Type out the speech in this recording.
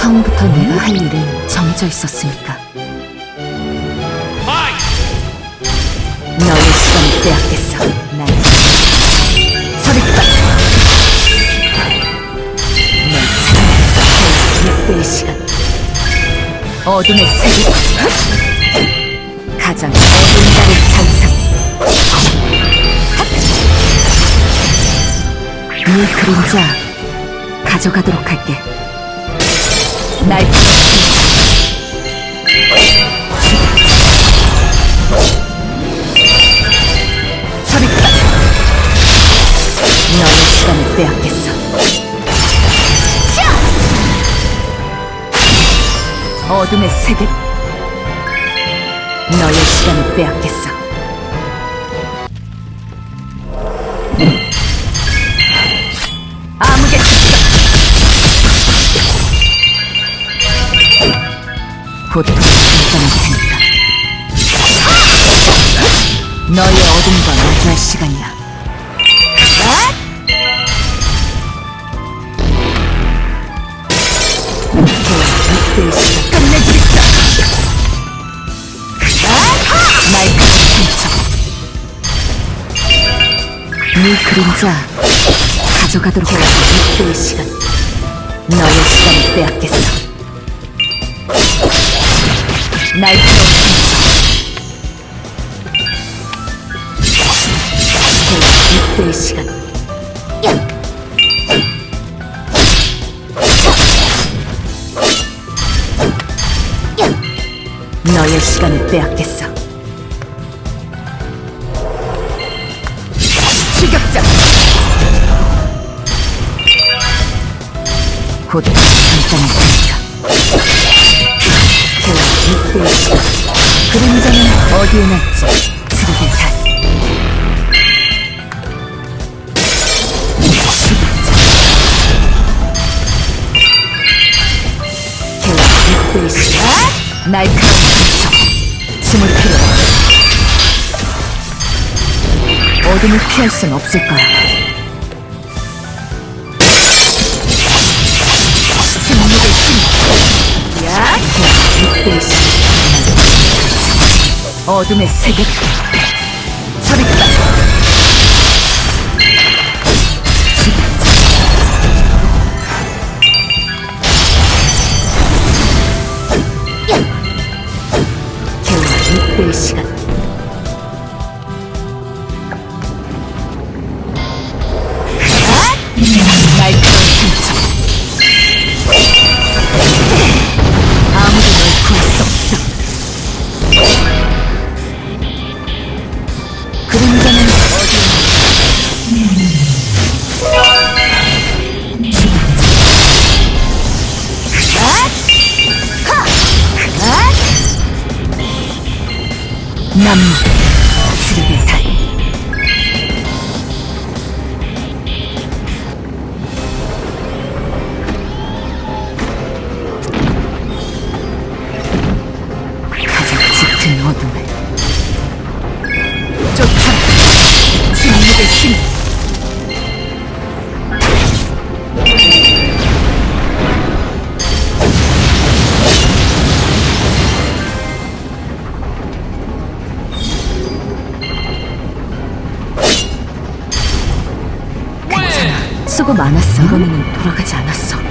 처음부터 내가 할 일은 정해져 있었으니까. 너의 시간을 빼앗겠어. 난 서리빠. 널 찾아내겠어. 6배의 시간. 어둠의 세계. 가장 어두운 달의 잔상. 네 그림자 가져가도록 할게. 날 서리다 너의 시간을 빼앗겠어. 어둠의 세계 너의 시간을 빼앗겠어. 고통을 테니까. 너의 어둠과 마주할 시간이야. 끝내주겠어. 날카로운 상처. 네 그림자 가져가도록 해야지 이때의 시간. 너의 시간을 빼앗겠어. 날카로운. 이때의 시간. 너의 시간을 빼앗겠어. 추격자. 곧 잠깐일 테니까. 시간. 그림자는 어디에 났지? 트루게 다. 날카로운 상처. 숨을 필요 어둠을 피할 순 없을 거야. 어둠의 세계. 서리다. 겨우 이때의 시간. năm. 수고 많았어. 이번에는 돌아가지 않았어